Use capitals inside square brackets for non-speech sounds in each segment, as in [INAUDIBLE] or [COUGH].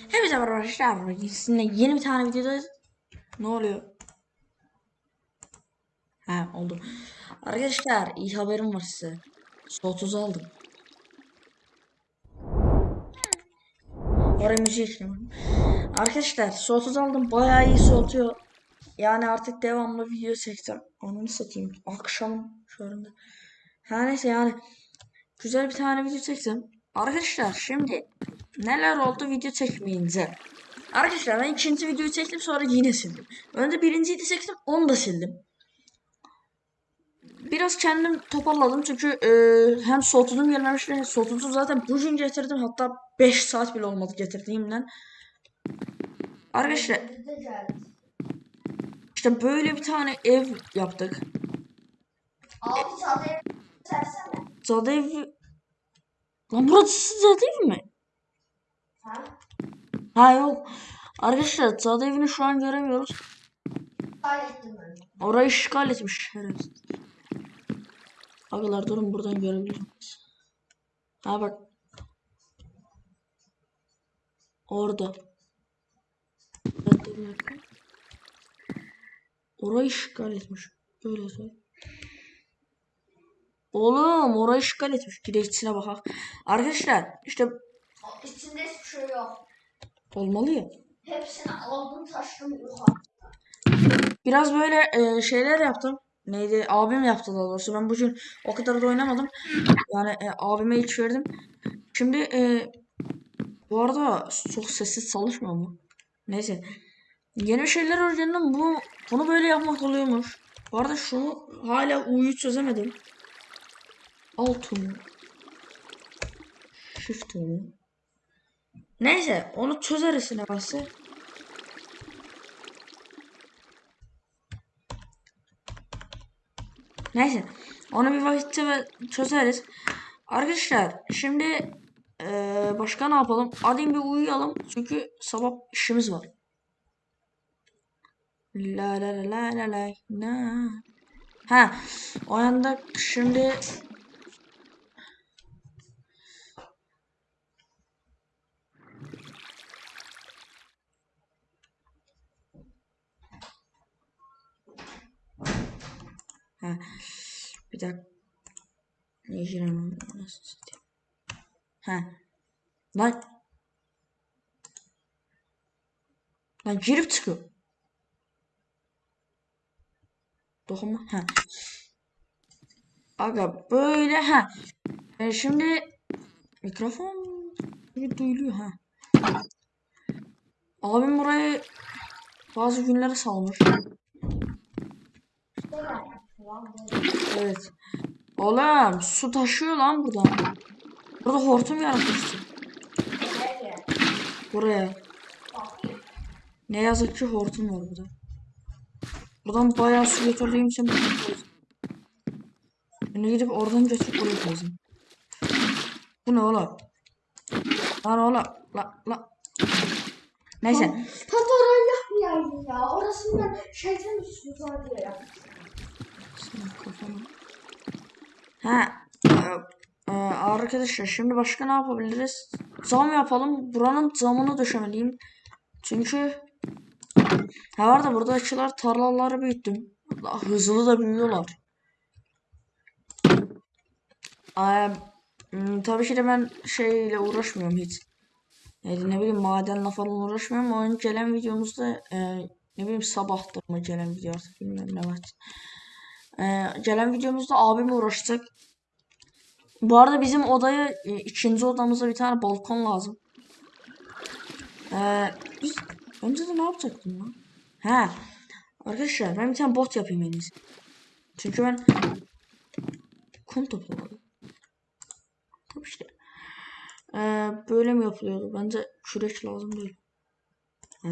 Hepinize merhaba arkadaşlar. Sizinle yeni bir tane videoda ne oluyor? Ha oldu. Arkadaşlar iyi haberim var size. Soğutuzu aldım. Oraya müziği ekledim. Arkadaşlar soğutuzu aldım. Bayağı iyi soğutuyor. Yani artık devamlı video çeksem. Onu satayım. Akşam şu anda. Her neyse yani. Güzel bir tane video çeksem. Arkadaşlar şimdi neler oldu video çekmeyince. Arkadaşlar ben ikinci videoyu çektim sonra yine sildim. Önce birinciyi de çektim onu da sildim. Biraz kendim toparladım çünkü e, hem soğutudum gelmemişti. Soğutucu zaten bugün getirdim hatta 5 saat bile olmadı getirdiğimden. Arkadaşlar işte böyle bir tane ev yaptık. Abi çantayı versene. Zade ev... Lan burası Zade evi mi? Ha? Ha yok. Arkadaşlar Zade evini şu an göremiyoruz. Orayı işgal etmiş herhalde. Agalar durun buradan görebilirsiniz. Ha bak. Orada. Orayı işgal etmiş. Böyle söyle. Oğlum orayı işgal etmiş. Gideçsine bak. Arkadaşlar işte İçinde hiçbir şey yok. olmalı ya. Hepsini aldım taşıdım yukarı. Biraz böyle e, şeyler yaptım. Neydi? Abim yaptı daha doğrusu. Ben bugün o kadar da oynamadım. Yani e, abime hiç verdim. Şimdi e, bu arada çok sessiz çalışmıyor mu? Neyse. Yeni şeyler öğrendim. Bu bunu böyle yapmak oluyormuş. Bu arada şunu hala U'yu çözemedim. Alt U mu? Shift mu? Neyse onu çözeriz ne varsa. Neyse. Onu bir vakit çöze- çözeriz. Arkadaşlar şimdi eee, başka ne yapalım? Hadi bir uyuyalım. Çünkü sabah işimiz var. La la la la la la. Ha, o yanda şimdi ha, bir dakika. Nasıl satayım? Ha. Lan. Lan girip çıkıyor. Dokunma. Ha. Aga böyle ha. E, şimdi mikrofon duyuluyor ha. Abim burayı bazı günlere salmış. Evet. Oğlum su taşıyor lan buradan. Burada hortum yaratmışsın. Buraya. Ne yazık ki hortum var burada. Buradan bayağı su getirdiğim için bunu gidip oradan götürüp oraya koyacağım. Bu ne oğlum? Lan oğlum. La, la. Neyse. Tataran yapmayaydım ya. Orasından şeytan üstü var diye yaptım. Kafanı. Ha. e, e, arkadaşlar şimdi başka ne yapabiliriz? Zam yapalım. Buranın zamını düşemeliyim. Çünkü ha var da burada açılar tarlaları büyüttüm. Daha hızlı da büyüyorlar. Ee, tabii ki de ben şeyle uğraşmıyorum hiç. Yani ne bileyim madenle falan uğraşmıyorum. Onun gelen videomuzda e, ne bileyim sabahtır mı gelen video artık bilmiyorum ne var. Ee, gelen videomuzda abim uğraşacak. Bu arada bizim odaya e, ikinci odamıza bir tane balkon lazım. Ee, biz önce de ne yapacaktım lan? He. Arkadaşlar ben bir tane bot yapayım en iyisi. Çünkü ben kum topladım. Tabii işte. Ee, böyle mi yapılıyordu? Bence kürek lazım değil. He.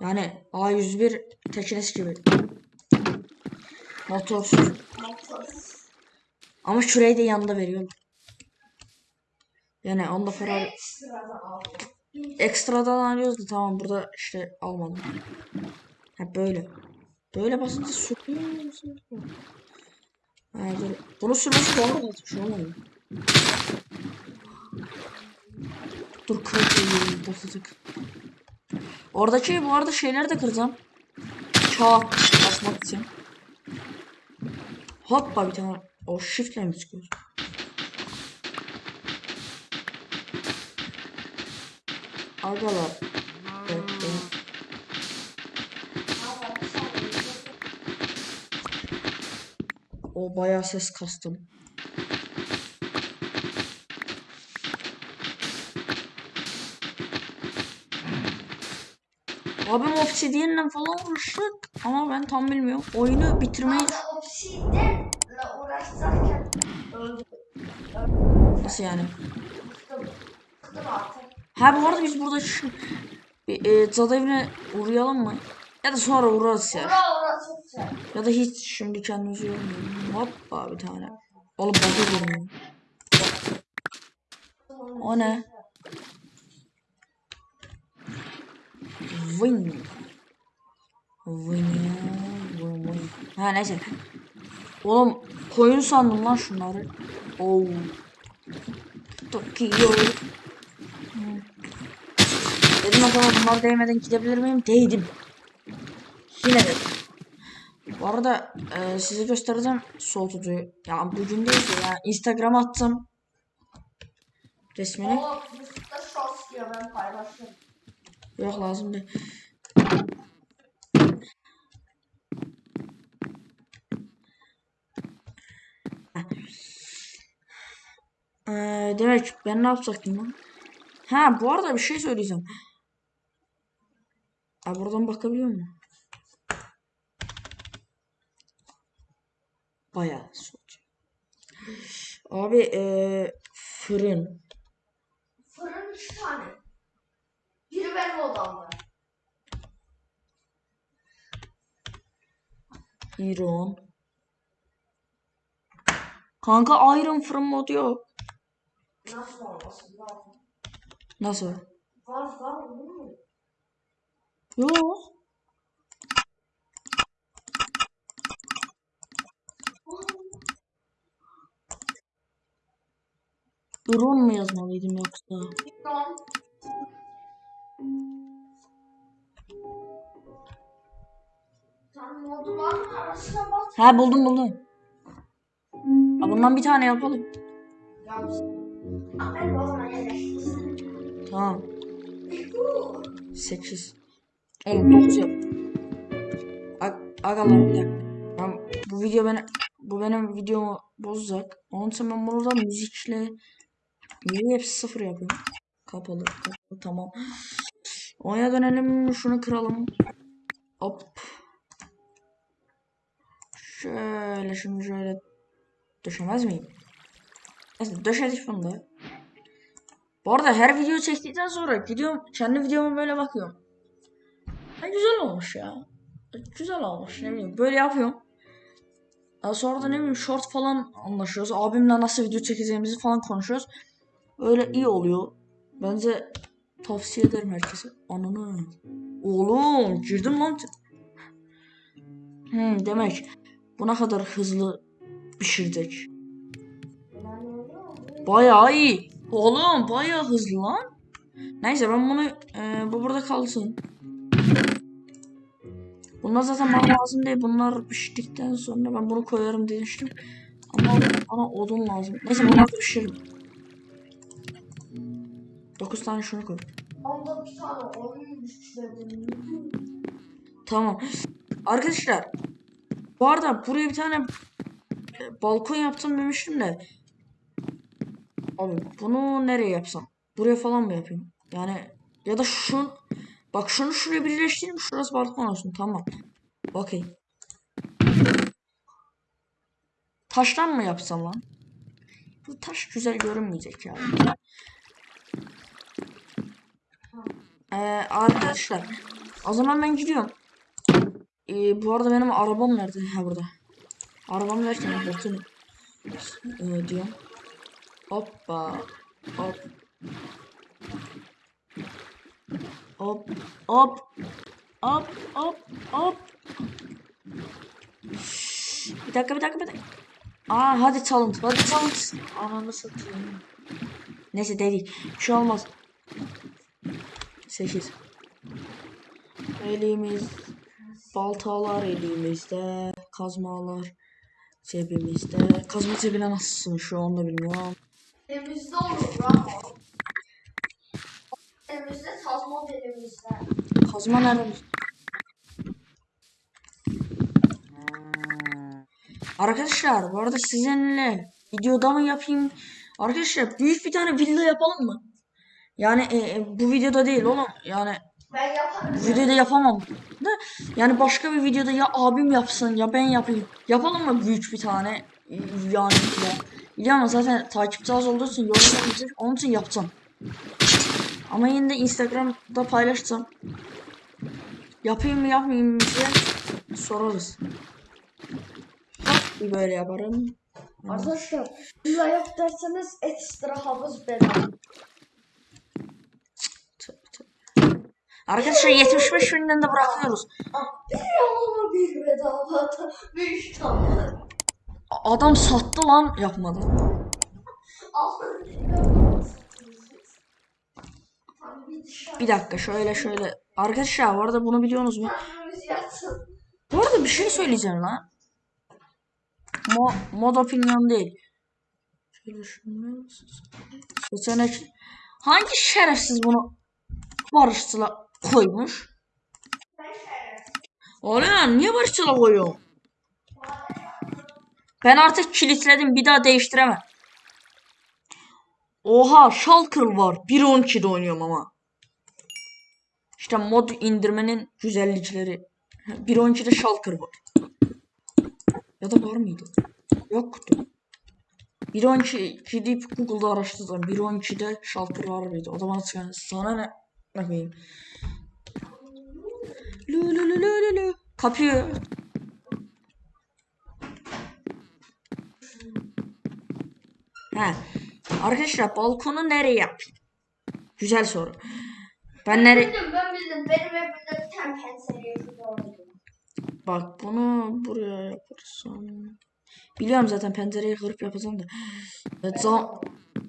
Yani A101 teknesi gibi. Motorsuz. Motorsuz. Ama şurayı da yanında veriyorlar. Yani onda para Ekstradan alıyoruz da tamam burada işte almadım. Ha böyle. Böyle basınca sürüyor musun? Ha dur. Bunu sürmesi kolay da şu olmuyor. Dur kırık basacak. Oradaki bu arada şeyleri de kıracağım. Çağ basmak için. Hoppa bir tane. O shiftle mi çıkıyor? Agalar. Evet, evet. O bayağı ses kastım. Abim Obsidian'le falan uğraştık ama ben tam bilmiyorum. Oyunu bitirmeyi öldüm. Nasıl yani? Ha bu arada biz burada şu e, cadı evine uğrayalım mı? Ya da sonra uğrarız ya. Ya da hiç şimdi kendimizi yormayalım. Hoppa bir tane. Oğlum bakı görünüyor. O ne? Vın. Vın vın. Ha neyse. Oğlum koyun sandım lan şunları. Oo. Tokyo. Dedim acaba bunlar değmeden gidebilir miyim? Değdim. Yine de. Bu arada e, size göstereceğim soğutucuyu. Ya bugün değil de ya Instagram'a attım. Resmini. O Yusuf'ta shorts diyor ben paylaştım. Yok lazım değil. Ee, demek ben ne yapacaktım lan? Ha bu arada bir şey söyleyeceğim. Ha buradan bakabiliyor musun? Bayağı soğuk. Abi ee, fırın. Fırın üç tane. Biri benim odamda. İron. Kanka Iron fırın modu yok. Nasıl? Var. Nasıl? Var var olur mu? Yok. Iron mu yazmalıydım yoksa? Bilmiyorum. Sen modu var mı? Arasına buldum buldum. Ha, bundan bir tane yapalım. Tamam. Bu. 8. Oğlum 9 yap. Ag agalar bir. Ben, bu video beni bu benim videomu bozacak. Onun için ben bunu müzikle müziği hepsi sıfır yapıyorum. Kapalı, kapalı tamam. Oyuna dönelim şunu kıralım. Hop. Şöyle şimdi şöyle döşemez miyim? Neyse döşedik da. Bu arada her video çektikten sonra gidiyorum kendi videoma böyle bakıyorum. Ha, güzel olmuş ya. Güzel olmuş ne bileyim böyle yapıyorum. Daha sonra da ne bileyim short falan anlaşıyoruz. Abimle nasıl video çekeceğimizi falan konuşuyoruz. Öyle iyi oluyor. Bence tavsiye ederim herkese. Ananı. Oğlum girdim lan. Hmm, demek buna kadar hızlı pişirecek. Bayağı iyi. Oğlum bayağı hızlı lan. Neyse ben bunu e, bu burada kalsın. Bunlar zaten bana lazım değil. Bunlar piştikten sonra ben bunu koyarım demiştim. Ama bana odun lazım. Neyse bunları pişiririm. 9 tane şunu koy. Tamam. Arkadaşlar bu arada buraya bir tane balkon yaptım demiştim de Abi bunu nereye yapsam? Buraya falan mı yapayım? Yani ya da şu bak şunu şuraya birleştireyim şurası balkon olsun tamam. Bakayım. Taştan mı yapsam lan? Bu taş güzel görünmeyecek ya. Ee, arkadaşlar o zaman ben gidiyorum. Ee, bu arada benim arabam nerede? Ha burada. Arabam derken bakın. Ee, diyorum. Hoppa. Hop. Hop. Hop. Hop. Hop. Hop. Bir dakika bir dakika bir dakika. Aa hadi çalıntı hadi çalıntı. Ananı satayım. Neyse değil. Bir şey olmaz. 8 Elimiz baltalar elimizde, kazmalar cebimizde. Kazma cebine nasılsın şu anda bilmiyorum. Elimizde olur lan. Elimizde tasma elimizde. Kazma nerede? Arkadaşlar bu arada sizinle videoda mı yapayım? Arkadaşlar büyük bir tane villa yapalım mı? Yani e, e, bu videoda değil oğlum. Yani Ben yaparım. videoda yapamam. Da yani başka bir videoda ya abim yapsın ya ben yapayım. Yapalım mı büyük bir tane? E, Yani ya. Biliyor musun zaten takipçi az olduğu için yorum. Onun için yapacağım. Ama yine de Instagram'da paylaşacağım. Yapayım mı yapmayayım mı diye sorarız. Bir böyle yaparım. Arkadaşlar villa yap derseniz ekstra havuz bedava. Tövbe tövbe. Arkadaşlar 75 binden de bırakıyoruz. Bir yalama bir bedava. Büyük tane. Adam sattı lan yapmadı. Bir dakika şöyle şöyle. Arkadaşlar bu arada bunu biliyorsunuz mu? Bu arada bir şey söyleyeceğim lan. Mo mod opinion değil. Şöyle şunu seçenek. Hangi şerefsiz bunu barışçıla koymuş? Oğlum niye barışçıla koyuyor? Ben artık kilitledim bir daha değiştiremem. Oha Shulker var. 1.12'de oynuyorum ama. İşte mod indirmenin güzellikleri. 1.12'de Shulker var. Ya da var mıydı? Yoktu. 1.12 gidip Google'da araştırdım. 1.12'de Shulker var mıydı? O zaman sana ne? Bakayım. Lu lu lu lu lu. Kapıyı. He. Arkadaşlar balkonu nereye yapayım? Güzel soru. Ben nereye... Ben bildim. Benim evimde bir tane yapıyor. Bak bunu buraya yaparsam. Biliyorum zaten pencereyi kırıp yapacağım da. Zam...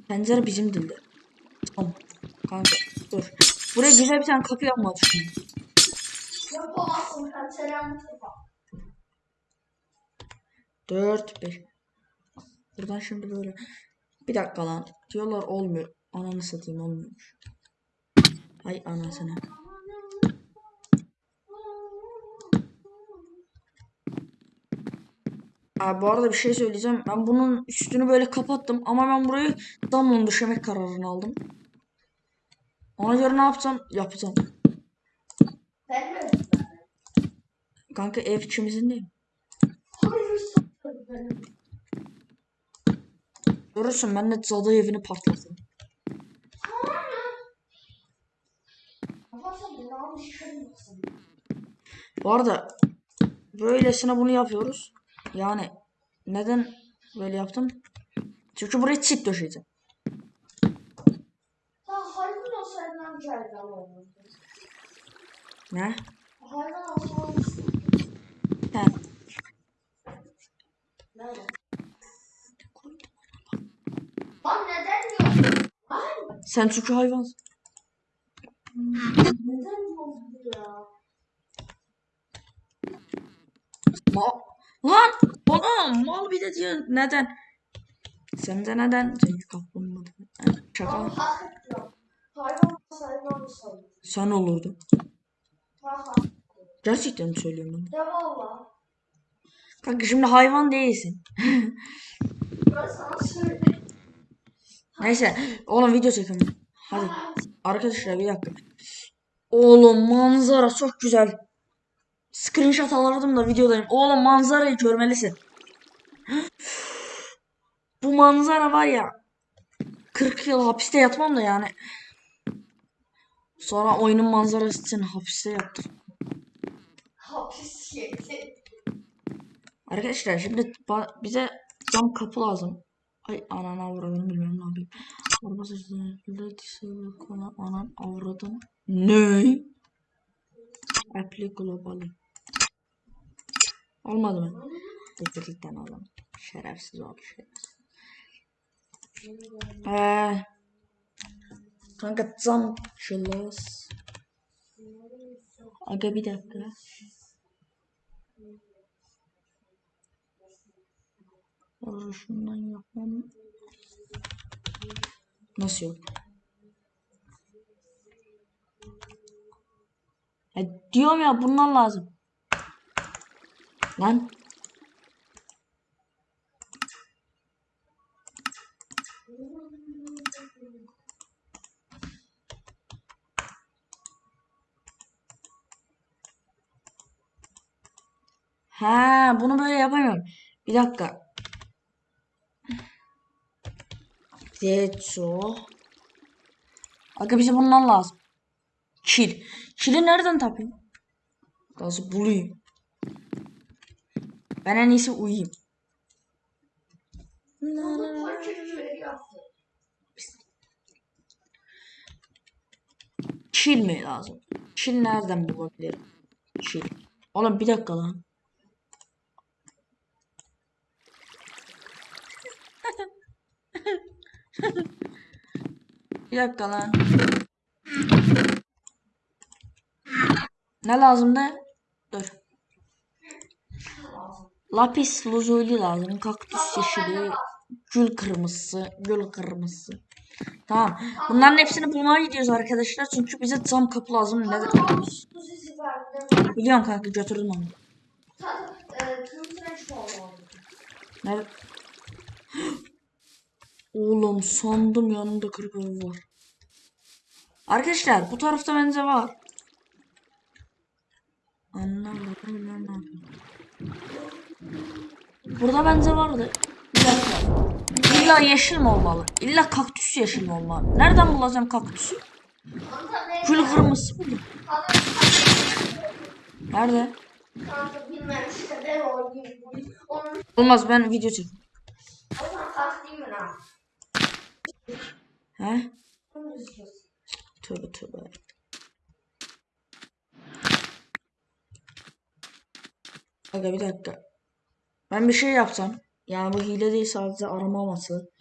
Pencere bizim dilde. Tamam. Kanka dur. Buraya güzel bir tane kapı yapmak düşünüyorum. Yapamazsın pencerem tutar. 4 5. Buradan şimdi böyle. Bir dakika lan. Diyorlar olmuyor. Ananı satayım olmuyormuş. Ay anasını. Abi bu arada bir şey söyleyeceğim. Ben bunun üstünü böyle kapattım ama ben burayı damla döşemek kararını aldım. Ona göre ne yapacağım? Yapacağım. Ben mi? Kanka ev ikimizin değil. Görürsün ben de cadı evini yıkılmasın. Bu arada böylesine bunu yapıyoruz. Yani neden böyle yaptım? Çünkü buraya çit döşeyeceğim. Daha hayvan olsaydın geldi olurdu. Ne? He. Lan neden yok? Lan Sen çünkü hayvansın. neden yok ya? Ma Lan! Oğlum mal bir de diyor neden? Sen de neden? Çünkü kaplumbağa. Ha, Şaka. Hayvan olsaydın. Sen olurdu. Gerçekten mi söylüyorum ben? Ya valla. Kanka şimdi hayvan değilsin. [LAUGHS] Ben sana söyledim. Neyse. Oğlum video çekelim. Hadi. Arkadaşlar bir dakika. Oğlum manzara çok güzel. Screenshot alırdım da videodayım. Oğlum manzarayı görmelisin. Bu manzara var ya. 40 yıl hapiste yatmam da yani. Sonra oyunun manzarası için hapiste yattım. Hapis yedi. Arkadaşlar şimdi bize cam kapı lazım. Ay anana avradım bilmiyorum ne yapayım. Araba sesleri konu anan avradım. Ne? Apply globally. Olmadı mı? Tıklıktan alalım. Şerefsiz oldu şerefsiz. Ee, Kanka zam şılas. Aga bir dakika. Orada şundan yapmam. Nasıl yok? Ya diyorum ya bunlar lazım. Lan. Ha, bunu böyle yapamıyorum. Bir dakika. Zetso. Aga bize bundan lazım. Kil. Kili nereden tapayım? Nasıl bulayım? Ben en iyisi uyuyayım. Kil mi lazım? Kil nereden bulabilirim? Kil. Oğlum bir dakika lan. Bir dakika lan. Ne lazımdı? Dur. Lapis lazuli lazım. Kaktüs yeşili. Gül kırmızısı. Gül kırmızısı. Tamam. Bunların hepsini bulmaya gidiyoruz arkadaşlar. Çünkü bize cam kapı lazım. Ne verdim. Biliyorum kanka götürdüm onu. Tadı e, kırmızı renk oldu. Ne? Oğlum sandım yanında kırık var. Arkadaşlar bu tarafta bence var. Anlamadım yapayım. Burada bence vardı. Bir. İlla yeşil mi olmalı? İlla kaktüs yeşil mi olmalı? Nereden bulacağım kaktüsü? Kırmızısı buldum. Kanka, Nerede? Olmaz ben video çek. o zaman kanka değil mi lan? He? Tövbe tövbe. Aga bir dakika. Ben bir şey yapsam. Yani bu hile değil sadece arama aması.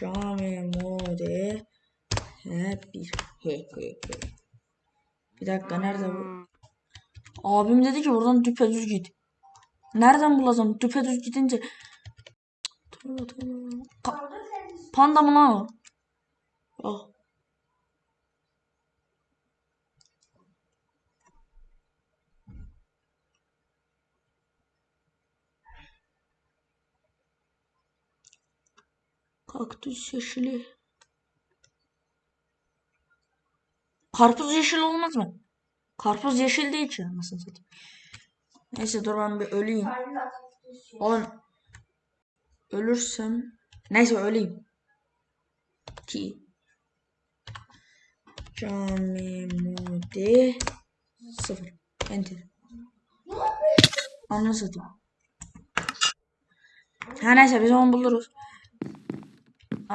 Cami mode. Hep bir. He he he. Bir dakika nerede bu? Abim dedi ki buradan düpedüz git. Nereden bulacağım? Düpedüz gidince. Ka- Panda mı lan o? Oh. Kaktüs yeşili. Karpuz yeşil olmaz mı? Karpuz yeşil değil ki anasını satayım. Neyse dur ben bir öleyim. Oğlum ölürsem neyse öleyim. Ki Cami mode sıfır. Enter. Anladın satayım. Ha neyse biz onu buluruz. Ee,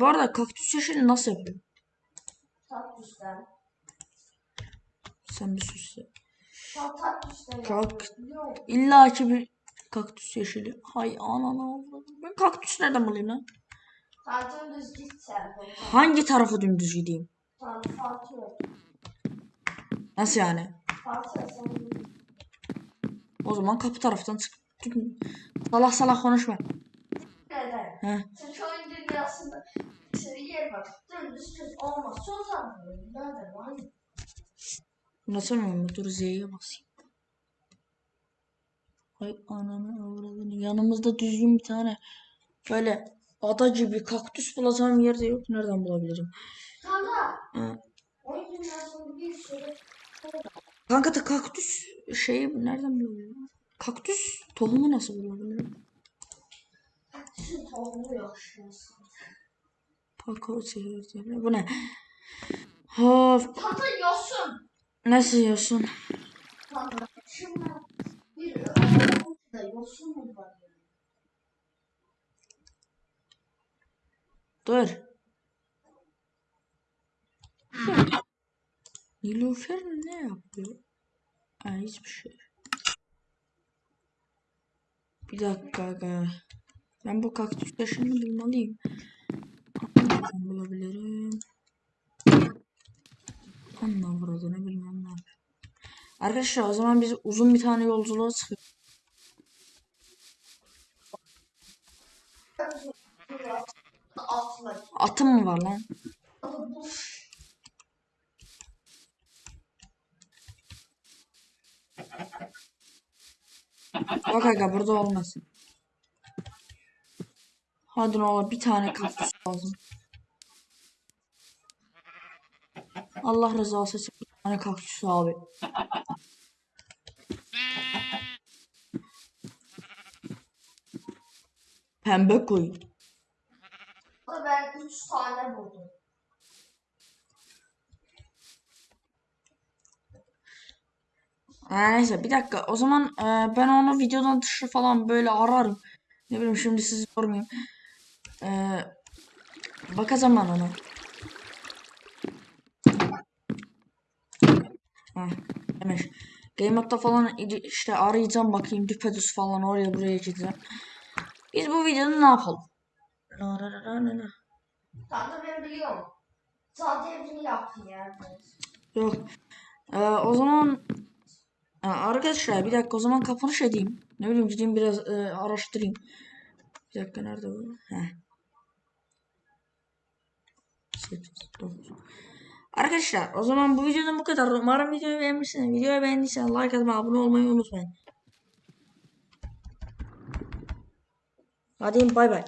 bu arada kaktüs yeşili nasıl yapıyor? Tatlısın. Sen bir sus ya. Kalk. İlla ki bir kaktüs yeşili. Hay anana. Ben kaktüs nereden bulayım lan? Kanka düz git sen. Hangi tarafa dümdüz gideyim? Yok. Nasıl yani? Fatih sen O zaman kapı taraftan çık. Salak salak konuşma. neden? He. Çünkü oyun dünyasında seni yer bak. Dümdüz düz olmaz. Son zamanlarda nereden lan? Nasıl mı? Dur Z'ye basayım. Hay ananı. Yanımızda düzgün bir tane böyle ada gibi kaktüs bulacağım yerde yok. Nereden bulabilirim? Kanka. Sürü Kanka da kaktüs şeyi nereden bulabilirim? Kaktüs tohumu nasıl bulabilirim? süt tohumu yaşıyorsun. Pakao çekirdeği. Bu ne? Of. Kanka yosun. Nasıl yiyorsun? Kanka şimdi bir yosun mu var? Dur. Nilüfer ne yapıyor? Ha, hiçbir şey. Bir dakika. Ben bu kaktüs taşını bulmalıyım. Nereden bulabilirim? Ondan burada ne bilmem ne. Arkadaşlar o zaman biz uzun bir tane yolculuğa çıkıyoruz. Atım mı var lan? Bak aga burada olmasın. Hadi ne olur bir tane kaktüs lazım. Allah rızası için bir tane kaktüs abi. Pembe koy. ben 3 tane buldum. Ha, neyse bir dakika. O zaman e, ben onu videodan dışı falan böyle ararım. Ne bileyim şimdi sizi sormayayım. E, bakacağım ben ona. Demiş. Game Mode'da falan işte arayacağım bakayım düpedüz falan oraya buraya gideceğim. Biz bu videoda ne yapalım? La la la la la. Kanka ben biliyorum. Sadece evini yaptın yani. Yok. E, o zaman arkadaşlar bir dakika o zaman kapanış edeyim. Ne bileyim gideyim biraz e, araştırayım. Bir dakika nerede bu? Heh. 8, 9. Arkadaşlar o zaman bu videodan bu kadar. Umarım videoyu beğenmişsiniz. Videoyu beğendiyseniz like atmayı, abone olmayı unutmayın. Hadi bay bay.